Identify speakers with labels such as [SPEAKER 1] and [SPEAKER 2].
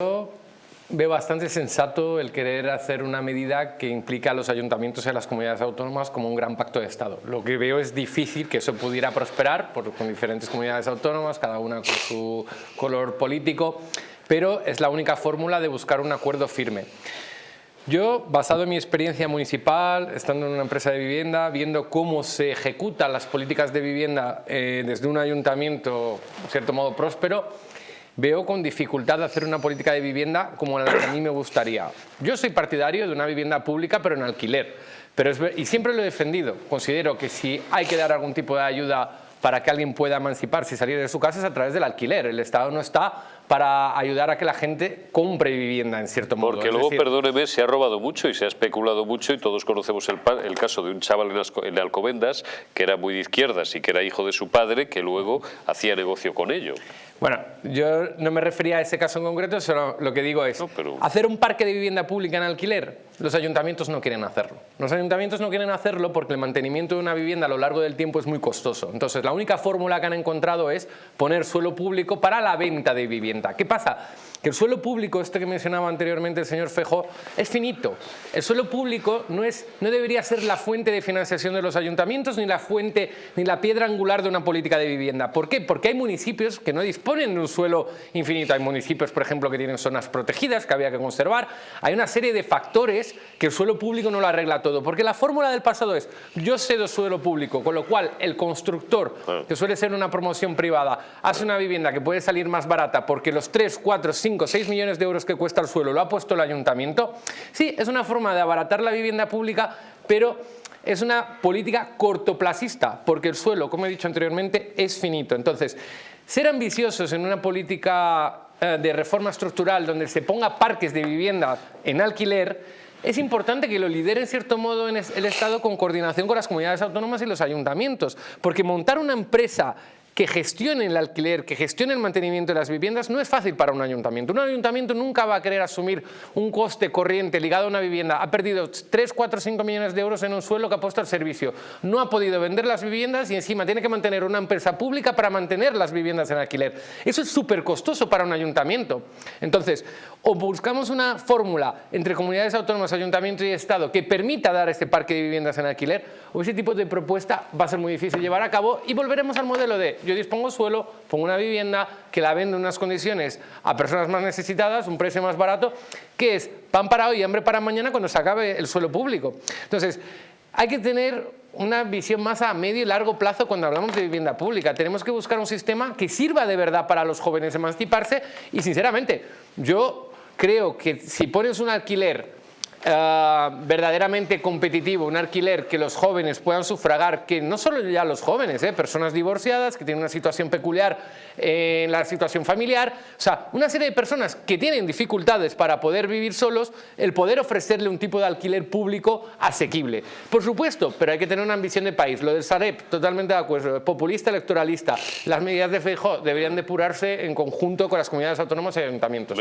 [SPEAKER 1] Yo veo bastante sensato el querer hacer una medida que implica a los ayuntamientos y a las comunidades autónomas como un gran pacto de Estado. Lo que veo es difícil que eso pudiera prosperar por, con diferentes comunidades autónomas, cada una con su color político, pero es la única fórmula de buscar un acuerdo firme. Yo, basado en mi experiencia municipal, estando en una empresa de vivienda, viendo cómo se ejecutan las políticas de vivienda eh, desde un ayuntamiento, en cierto modo, próspero, veo con dificultad hacer una política de vivienda como la que a mí me gustaría. Yo soy partidario de una vivienda pública pero en alquiler, pero es, y siempre lo he defendido. Considero que si hay que dar algún tipo de ayuda para que alguien pueda emanciparse y salir de su casa es a través del alquiler. El Estado no está para ayudar a que la gente compre vivienda en cierto modo.
[SPEAKER 2] Porque luego, perdóneme, se ha robado mucho y se ha especulado mucho y todos conocemos el, el caso de un chaval en, Alcobendas que era muy de izquierdas y que era hijo de su padre que luego hacía negocio con ello.
[SPEAKER 1] Bueno, yo no me refería a ese caso en concreto, solo lo que digo es hacer un parque de vivienda pública en alquiler, los ayuntamientos no quieren hacerlo. Los ayuntamientos no quieren hacerlo porque el mantenimiento de una vivienda a lo largo del tiempo es muy costoso. Entonces, la única fórmula que han encontrado es poner suelo público para la venta de vivienda. ¿Qué pasa? Que el suelo público, este que mencionaba anteriormente el señor Fejo, es finito. El suelo público no, es, no debería ser la fuente de financiación de los ayuntamientos ni la fuente, ni la piedra angular de una política de vivienda. ¿Por qué? Porque hay municipios que no disponen de un suelo infinito. Hay municipios, por ejemplo, que tienen zonas protegidas que había que conservar. Hay una serie de factores que el suelo público no lo arregla todo. Porque la fórmula del pasado es, yo cedo suelo público, con lo cual el constructor, que suele ser una promoción privada, hace una vivienda que puede salir más barata porque los 3, 4, 5 5, 6 millones de euros que cuesta el suelo lo ha puesto el ayuntamiento, sí, es una forma de abaratar la vivienda pública, pero es una política cortoplacista, porque el suelo, como he dicho anteriormente, es finito. Entonces, ser ambiciosos en una política eh, de reforma estructural donde se ponga parques de vivienda en alquiler, es importante que lo lidere en cierto modo el Estado con coordinación con las comunidades autónomas y los ayuntamientos, porque montar una empresa que gestione el alquiler, que gestione el mantenimiento de las viviendas, no es fácil para un ayuntamiento. Un ayuntamiento nunca va a querer asumir un coste corriente ligado a una vivienda. Ha perdido 3, 4, 5 millones de euros en un suelo que ha puesto al servicio. No ha podido vender las viviendas y encima tiene que mantener una empresa pública para mantener las viviendas en alquiler. Eso es súper costoso para un ayuntamiento. Entonces, o buscamos una fórmula entre comunidades autónomas, ayuntamiento y Estado que permita dar este parque de viviendas en alquiler, o ese tipo de propuesta va a ser muy difícil llevar a cabo y volveremos al modelo de yo dispongo suelo, pongo una vivienda que la vendo en unas condiciones a personas más necesitadas, un precio más barato, que es pan para hoy y hambre para mañana cuando se acabe el suelo público. Entonces, hay que tener una visión más a medio y largo plazo cuando hablamos de vivienda pública. Tenemos que buscar un sistema que sirva de verdad para los jóvenes emanciparse y sinceramente, yo creo que si pones un alquiler eh, verdaderamente competitivo, un alquiler que los jóvenes puedan sufragar, que no solo ya los jóvenes, eh, personas divorciadas que tienen una situación peculiar en la situación familiar, o sea, una serie de personas que tienen dificultades para poder vivir solos, el poder ofrecerle un tipo de alquiler público asequible. Por supuesto, pero hay que tener una ambición de país. Lo del Sareb, totalmente de acuerdo, populista, electoralista. Las medidas de FEJO deberían depurarse en conjunto con las comunidades autónomas y ayuntamientos.